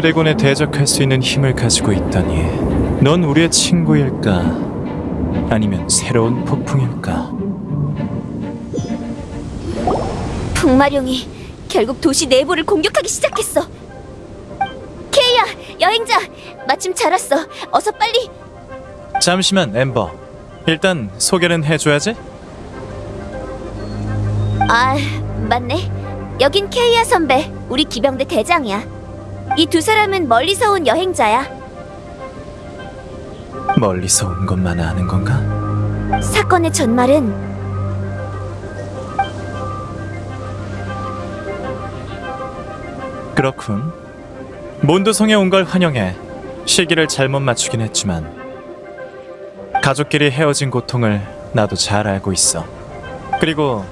드래곤에 대적할 수 있는 힘을 가지고 있다니 넌 우리의 친구일까? 아니면 새로운 폭풍일까? 북마룡이 결국 도시 내부를 공격하기 시작했어. 케이야, 여행자, 마침 잘 왔어. 어서 빨리. 잠시만 엠버 일단 소개는 해줘야지 아, 맞네. 여긴 케이야 선배, 우리 기병대 대장이야. 이 두 사람은 멀리서 온 여행자야. 멀리서 온 것만 아는 건가? 사건의 전말은 그렇군 몬드성에 온 걸 환영해 시기를 잘못 맞추긴 했지만 가족끼리 헤어진 고통을 나도 잘 알고 있어 그리고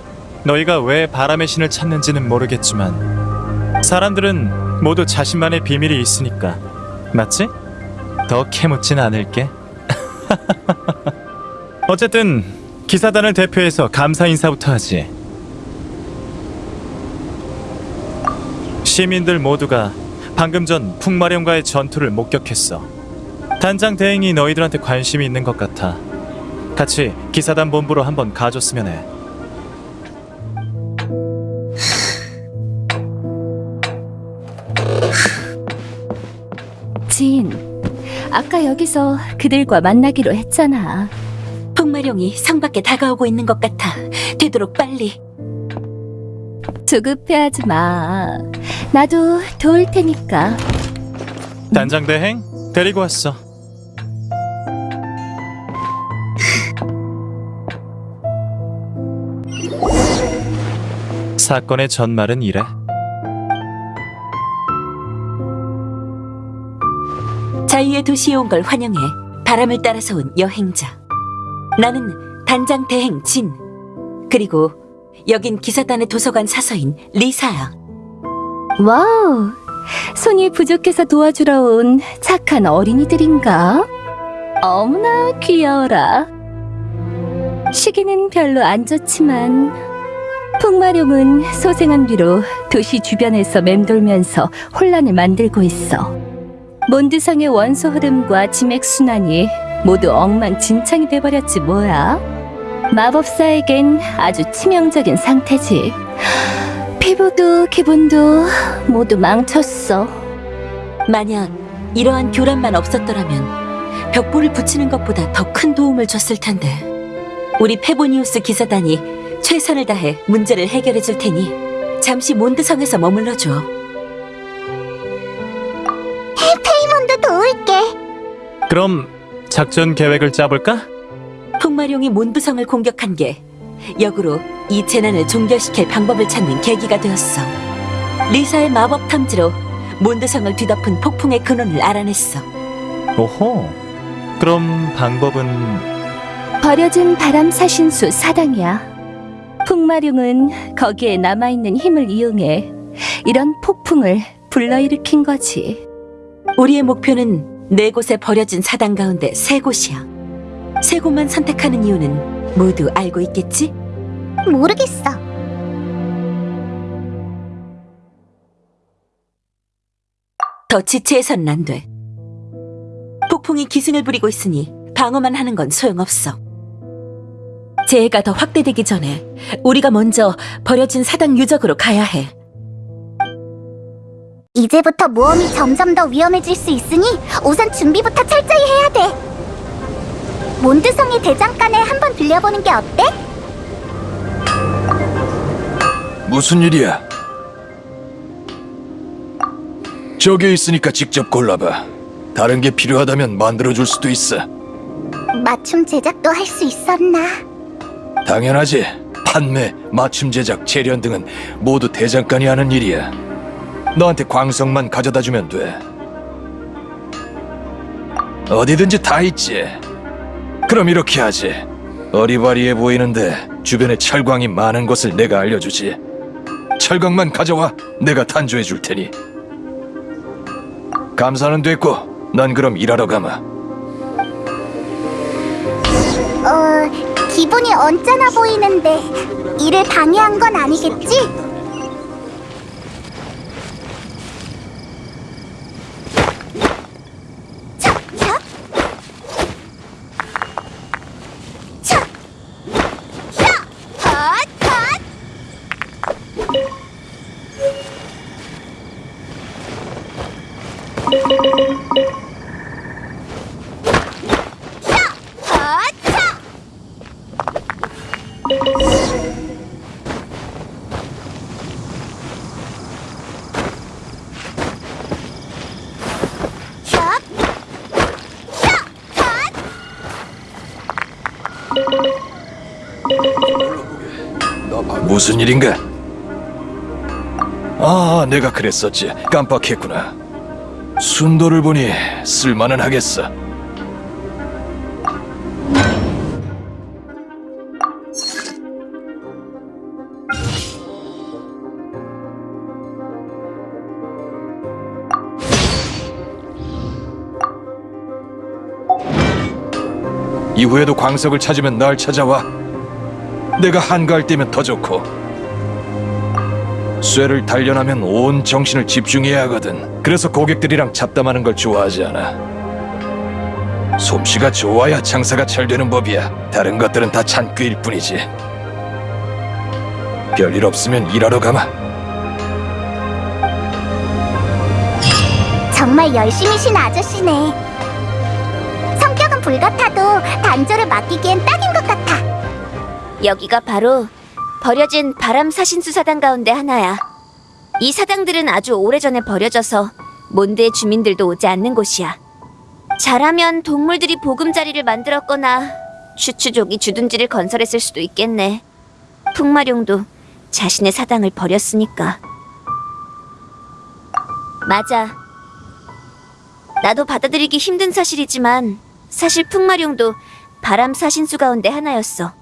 너희가 왜 바람의 신을 찾는지는 모르겠지만 사람들은 모두 자신만의 비밀이 있으니까 맞지? 더 캐묻진 않을게 어쨌든 기사단을 대표해서 감사 인사부터 하지 시민들 모두가 방금 전 풍마령과의 전투를 목격했어. 단장 대행이 너희들한테 관심이 있는 것 같아. 같이 기사단 본부로 한번 가줬으면 해. 아까 여기서 그들과 만나기로 했잖아. 풍마룡이 성 밖에 다가오고 있는 것 같아. 되도록 빨리. 조급해하지 마. 나도 도울 테니까. 단장 대행 데리고 왔어. 사건의 전말은 이래. 자유의 도시에 온 걸 환영해. 바람을 따라서 온 여행자. 나는 단장 대행 진. 그리고 여긴 기사단의 도서관 사서인 리사야. Wow, 손이 부족해서 도와주러 온 착한 어린이들인가? 어머나 귀여워라. 시기는 별로 안 좋지만 풍마룡은 소생한 뒤로 도시 주변에서 맴돌면서 혼란을 만들고 있어. 몬드성의 원소 흐름과 지맥 순환이 모두 엉망진창이 돼버렸지 뭐야. 마법사에겐 아주 치명적인 상태지. 피부도 기분도 모두 망쳤어. 만약 이러한 교란만 없었더라면 벽보를 붙이는 것보다 더 큰 도움을 줬을 텐데. 우리 페보니우스 기사단이 최선을 다해 문제를 해결해 줄 테니 잠시 몬드성에서 머물러 줘. 그럼 작전 계획을 짜볼까? 풍마룡이 몬드성을 공격한 게 역으로 이 재난을 종결시킬 방법을 찾는 계기가 되었어. 리사의 마법 탐지로 몬드성을 뒤덮은 폭풍의 근원을 알아냈어. 오호. 그럼 방법은 버려진 바람 사신수 사당이야. 풍마룡은 거기에 남아있는 힘을 이용해 이런 폭풍을 불러일으킨 거지. 우리의 목표는 네 곳에 버려진 사당 가운데 세 곳이야. 세 곳만 선택하는 이유는 모두 알고 있겠지? 모르겠어. 더 지체해서는 안 돼. 폭풍이 기승을 부리고 있으니 방어만 하는 건 소용없어. 재해가 더 확대되기 전에 우리가 먼저 버려진 사당 유적으로 가야 해. 이제부터 모험이 점점 더 위험해질 수 있으니 우선 준비부터 철저히 해야 돼. 몬드성의 대장간에 한번 들려보는 게 어때? 무슨 일이야? 저기 있으니까 직접 골라봐. 다른 게 필요하다면 만들어줄 수도 있어. 맞춤 제작도 할 수 있었나? 당연하지. 판매, 맞춤 제작, 재련 등은 모두 대장간이 하는 일이야. 너한테 광석만 가져다 주면 돼. 어디든지 다 있지. 그럼 이렇게 하지. 어리바리해 보이는데 주변에 철광이 많은 곳을 내가 알려주지. 철광만 가져와 내가 탄조해 줄 테니. 감사는 됐고, 난 그럼 일하러 가마. 어, 기분이 언짢아 보이는데 일을 방해한 건 아니겠지? 무슨 일인가? 아, 내가 그랬었지. 깜빡했구나. 순도를 보니 쓸만은 하겠어. 이후에도 광석을 찾으면 날 찾아와. 내가 한가할 때면 더 좋고. 쇠를 단련하면 온 정신을 집중해야 하거든. 그래서 고객들이랑 잡담하는 걸 좋아하지 않아. 솜씨가 좋아야 장사가 잘 되는 법이야. 다른 것들은 다 잔꾀일 뿐이지. 별일 없으면 일하러 가마. 정말 열심히신 아저씨네. 성격은 불같아도 단조를 맡기기엔 딱인 것 같아. 여기가 바로 버려진 바람 사신수 사당 가운데 하나야. 이 사당들은 아주 오래전에 버려져서 몬드의 주민들도 오지 않는 곳이야. 잘하면 동물들이 보금자리를 만들었거나 추추족이 주둔지를 건설했을 수도 있겠네. 풍마룡도 자신의 사당을 버렸으니까. 맞아. 나도 받아들이기 힘든 사실이지만 사실 풍마룡도 바람 사신수 가운데 하나였어.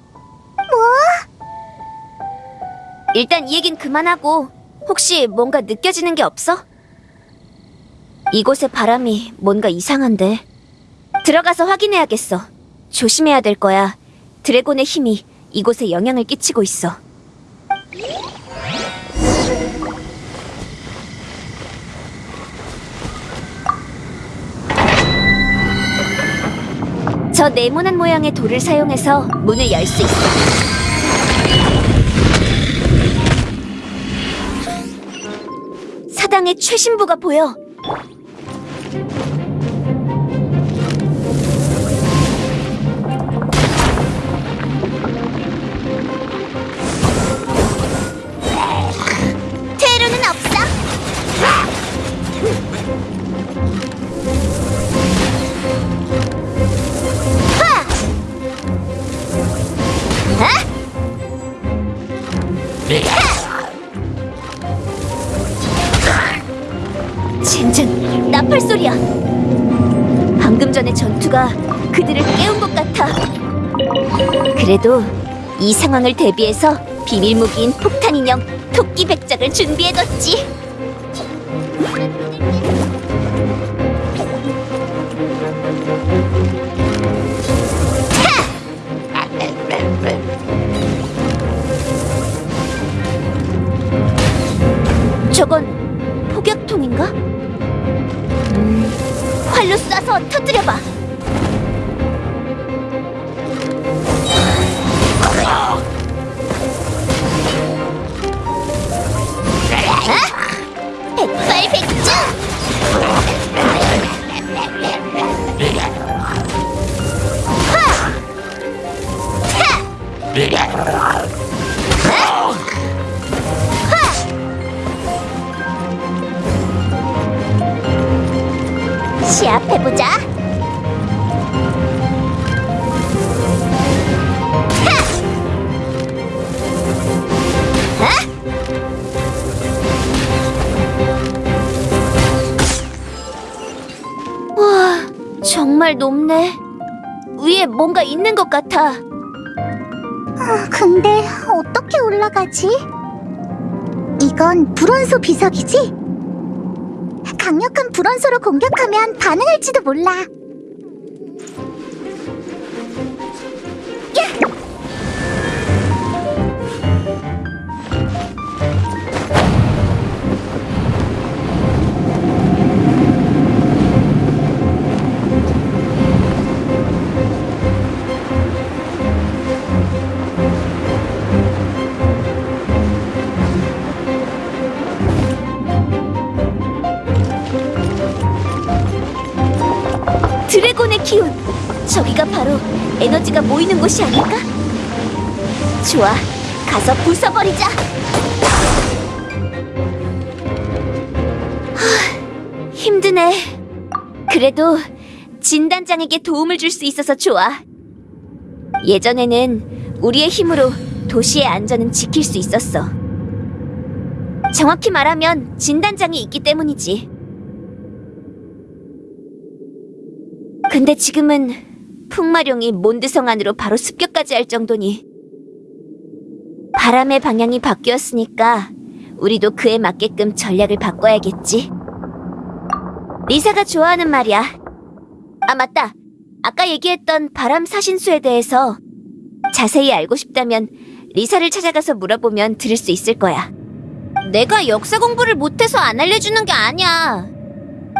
뭐? 일단 이 얘긴 그만하고 혹시 뭔가 느껴지는 게 없어? 이곳의 바람이 뭔가 이상한데. 들어가서 확인해야겠어. 조심해야 될 거야. 드래곤의 힘이 이곳에 영향을 끼치고 있어. 저 네모난 모양의 돌을 사용해서 문을 열 수 있어. 사당의 최신부가 보여. 그래도 이 상황을 대비해서 비밀 무기인 폭탄 인형 토끼 백작을 준비해뒀지. 저건 폭격통인가? 음, 활로 쏴서 터뜨려봐. 시합해보자. 와, 정말 높네. 위에 뭔가 있는 것 같아. 근데 어떻게 올라가지? 이건 불원소 비석이지? 강력한 불원소로 공격하면 반응할지도 몰라. 기운. 저기가 바로 에너지가 모이는 곳이 아닐까? 좋아, 가서 부숴버리자. 하, 힘드네. 그래도 진단장에게 도움을 줄 수 있어서 좋아. 예전에는 우리의 힘으로 도시의 안전은 지킬 수 있었어. 정확히 말하면 진단장이 있기 때문이지. 근데 지금은 풍마룡이 몬드성 안으로 바로 습격까지 할 정도니 바람의 방향이 바뀌었으니까 우리도 그에 맞게끔 전략을 바꿔야겠지. 리사가 좋아하는 말이야. 아 맞다. 아까 얘기했던 바람 사신수에 대해서 자세히 알고 싶다면 리사를 찾아가서 물어보면 들을 수 있을 거야. 내가 역사 공부를 못해서 안 알려주는 게 아니야.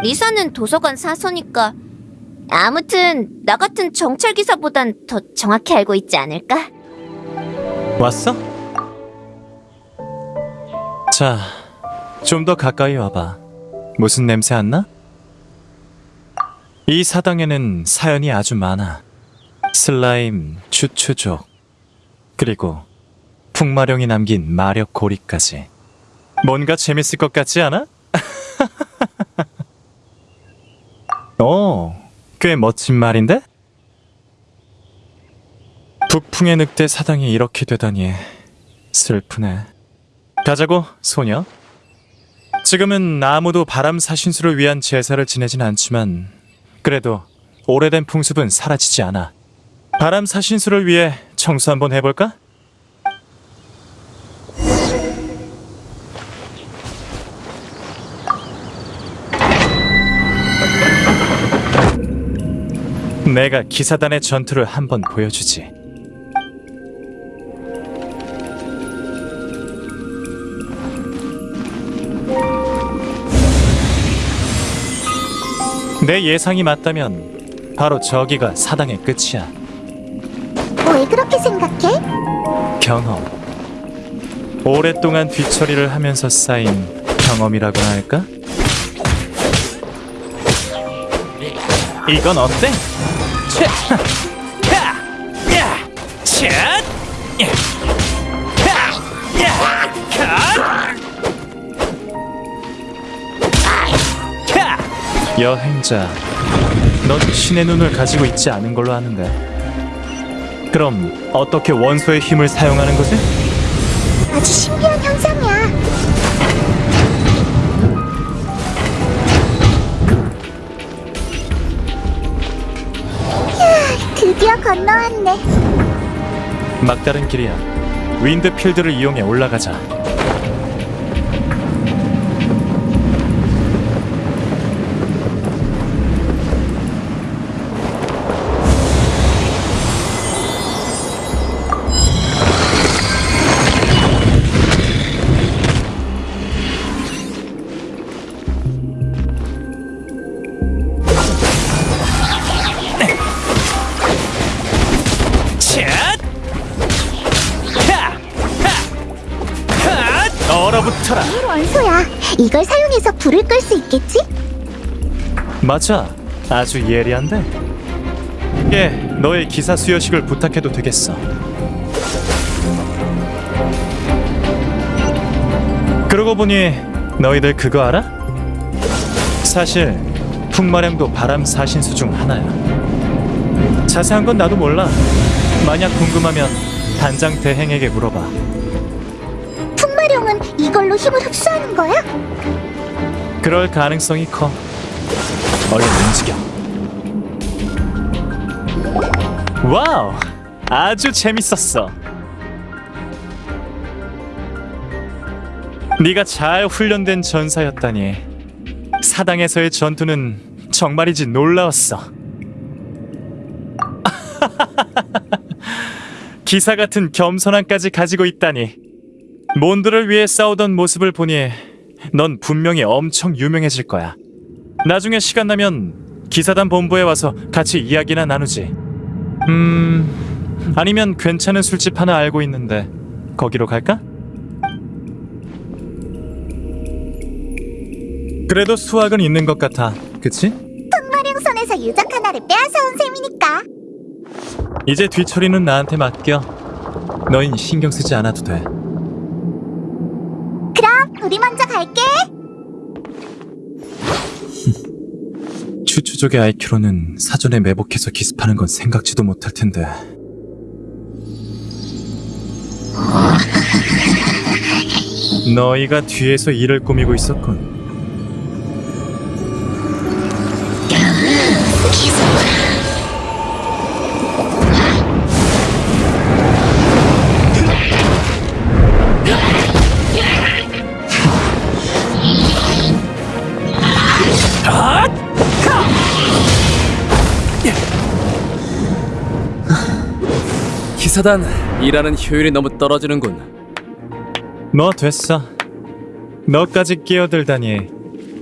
리사는 도서관 사서니까. 아무튼 나 같은 정찰 기사보단 더 정확히 알고 있지 않을까? 왔어? 자, 좀 더 가까이 와봐. 무슨 냄새 안 나? 이 사당에는 사연이 아주 많아. 슬라임, 추추족, 그리고 풍마룡이 남긴 마력 고리까지. 뭔가 재밌을 것 같지 않아? 어, 꽤 멋진 말인데? 북풍의 늑대 사당이 이렇게 되다니 슬프네. 가자고, 소녀. 지금은 아무도 바람 사신수를 위한 제사를 지내진 않지만 그래도 오래된 풍습은 사라지지 않아. 바람 사신수를 위해 청소 한번 해볼까? 내가 기사단의 전투를 한번 보여주지. 내 예상이 맞다면 바로 저기가 사당의 끝이야. 왜 그렇게 생각해? 경험. 오랫동안 뒤처리를 하면서 쌓인 경험이라고나 할까? 이건 어때? 여행자, 넌 신의 눈을 가지고 있지 않은 걸로 아는데. 그럼 어떻게 원소의 힘을 사용하는 거지? 아주 신기한 현상이야. 드디어 건너왔네. 막다른 길이야. 윈드필드를 이용해 올라가자. 맞아. 아주 예리한데. 예, 너의 기사 수여식을 부탁해도 되겠어. 그러고 보니 너희들 그거 알아? 사실 풍마령도 바람 사신수 중 하나야. 자세한 건 나도 몰라. 만약 궁금하면 단장 대행에게 물어봐. 풍마룡은 이걸로 힘을 흡수하는 거야? 그럴 가능성이 커. 얼른 움직여. Wow, 아주 재밌었어. 네가 잘 훈련된 전사였다니. 사당에서의 전투는 정말이지 놀라웠어. 기사 같은 겸손함까지 가지고 있다니. 몬드를 위해 싸우던 모습을 보니 넌 분명히 엄청 유명해질 거야. 나중에 시간 나면 기사단 본부에 와서 같이 이야기나 나누지. 음, 아니면 괜찮은 술집 하나 알고 있는데 거기로 갈까? 그래도 수학은 있는 것 같아. 그치? 풍마룡 손에서 유적 하나를 빼앗아온 셈이니까. 이제 뒤처리는 나한테 맡겨. 너흰 신경 쓰지 않아도 돼. 그럼 우리 먼저 갈게. 추추족의 아이큐로는 사전에 매복해서 기습하는 건 생각지도 못할 텐데. 너희가 뒤에서 일을 꾸미고 있었군. 사단 일하는 효율이 너무 떨어지는군. 뭐 됐어. 너까지 끼어들다니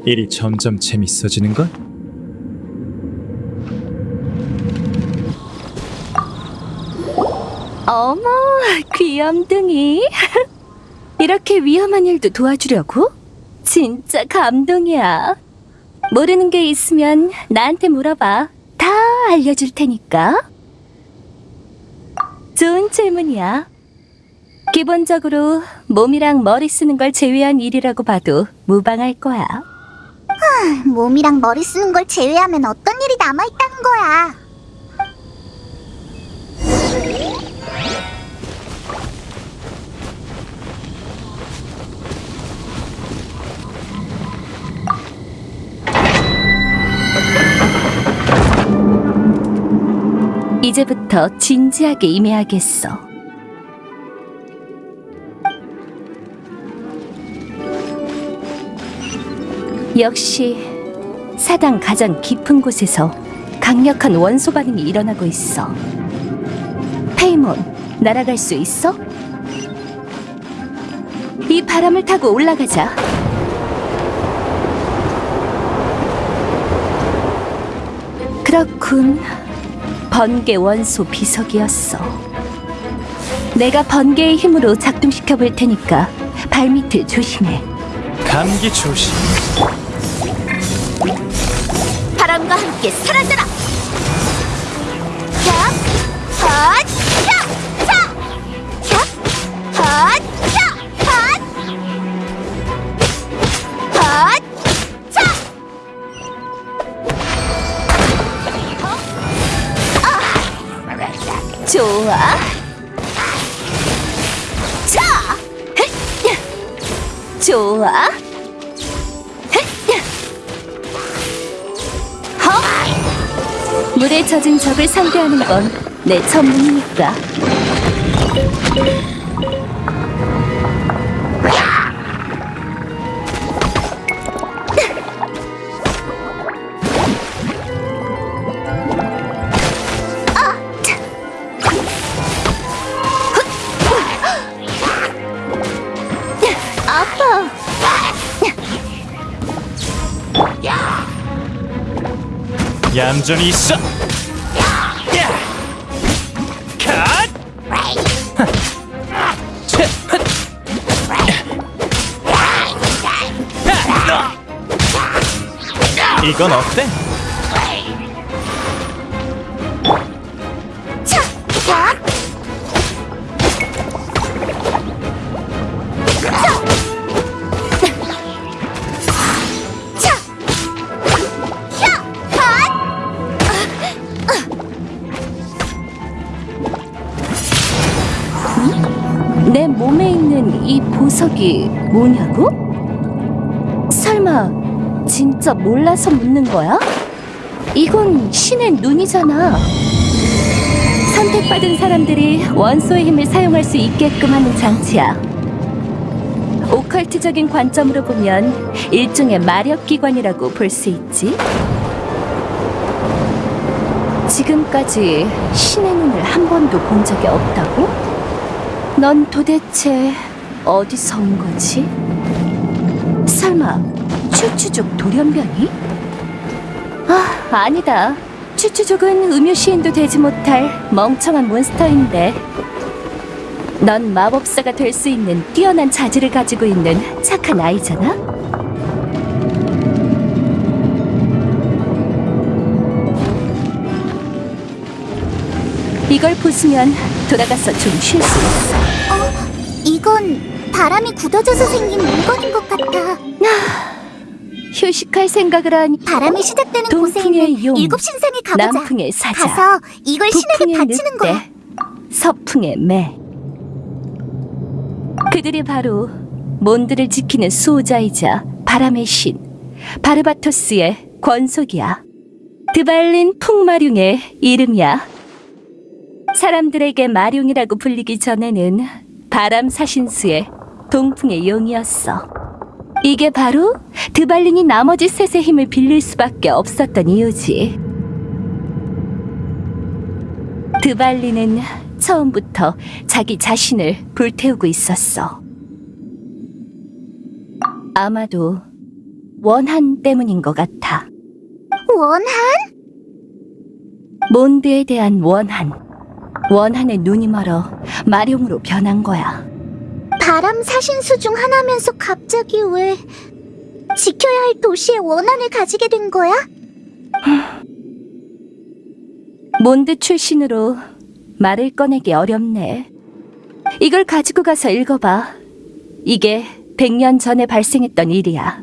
일이 점점 재밌어지는 걸? 어머, 귀염둥이. 이렇게 위험한 일도 도와주려고? 진짜 감동이야. 모르는 게 있으면 나한테 물어봐. 다 알려줄 테니까. 좋은 질문이야. 기본적으로 몸이랑 머리 쓰는 걸 제외한 일이라고 봐도 무방할 거야. 몸이랑 머리 쓰는 걸 제외하면 어떤 일이 남아있다는 거야. 이제부터 진지하게 임해야겠어. 역시 사당 가장 깊은 곳에서 강력한 원소 반응이 일어나고 있어. 페이몬, 날아갈 수 있어? 이 바람을 타고 올라가자. 그렇군. 번개 원소 비석이었어. 내가 번개의 힘으로 작동시켜 볼 테니까 발밑을 조심해. 감기 조심. 바람과 함께 사라져라. 야, 헛, 야, 자, 야, 헛, 좋아. 자. 좋아. 허. 물에 젖은 적을 상대하는 건 내 전문이니까. 얌전히 있어. 이건 어때? 있는 이 보석이 뭐냐고? 설마 진짜 몰라서 묻는 거야? 이건 신의 눈이잖아. 선택받은 사람들이 원소의 힘을 사용할 수 있게끔 하는 장치야. 오컬트적인 관점으로 보면 일종의 마력 기관이라고 볼 수 있지. 지금까지 신의 눈을 한 번도 본 적이 없다고? 넌 도대체 어디서 온 거지? 설마 추추족 돌연변이? 아, 아니다. 추추족은 음유 시인도 되지 못할 멍청한 몬스터인데 넌 마법사가 될 수 있는 뛰어난 자질을 가지고 있는 착한 아이잖아? 이걸 부수면 돌아가서 좀 쉴 수 있어. 이건 바람이 굳어져서 생긴 물건인 것 같아. 휴식할 생각을 하니 바람이 시작되는 곳에 있는 용, 일곱 신상에 가보자. 남풍의 사자, 가서 이걸 신에게 바치는 거야. 서풍의 매. 그들이 바로 몬드를 지키는 수호자이자 바람의 신 바르바토스의 권속이야. 드발린 풍마룡의 이름이야. 사람들에게 마룡이라고 불리기 전에는 바람 사신수의 동풍의 용이었어. 이게 바로 드발린이 나머지 셋의 힘을 빌릴 수밖에 없었던 이유지. 드발린은 처음부터 자기 자신을 불태우고 있었어. 아마도 원한 때문인 것 같아. 원한? 몬드에 대한 원한. 원한의 눈이 멀어 마룡으로 변한 거야. 바람 사신수 중 하나면서 갑자기 왜 지켜야 할 도시의 원한을 가지게 된 거야? 몬드 출신으로 말을 꺼내기 어렵네. 이걸 가지고 가서 읽어봐. 이게 100년 전에 발생했던 일이야.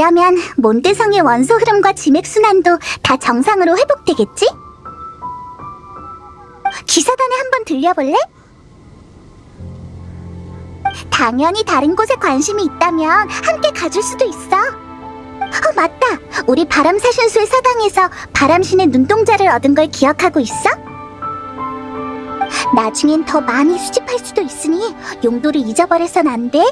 이러면 몬드성의 원소 흐름과 지맥 순환도 다 정상으로 회복되겠지? 기사단에 한번 들려볼래? 당연히 다른 곳에 관심이 있다면 함께 가줄 수도 있어. 어, 맞다. 우리 바람사신수의 사당에서 바람신의 눈동자를 얻은 걸 기억하고 있어? 나중엔 더 많이 수집할 수도 있으니 용도를 잊어버려선 안 돼.